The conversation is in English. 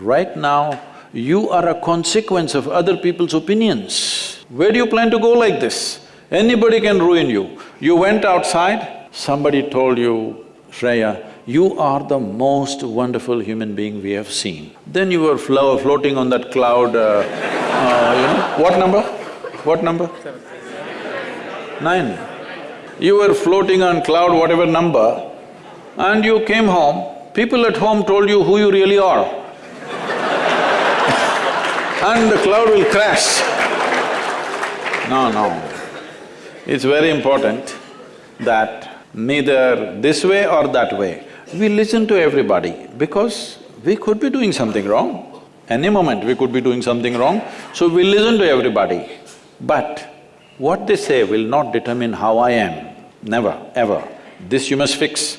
Right now, you are a consequence of other people's opinions. Where do you plan to go like this? Anybody can ruin you. You went outside, somebody told you, Shreya, you are the most wonderful human being we have seen. Then you were flo floating on that cloud, uh, uh, you know, what number? What number? Nine. You were floating on cloud whatever number and you came home, people at home told you who you really are. And the cloud will crash. No, no. It's very important that neither this way or that way, we listen to everybody because we could be doing something wrong. Any moment we could be doing something wrong, so we listen to everybody. But what they say will not determine how I am, never, ever. This you must fix.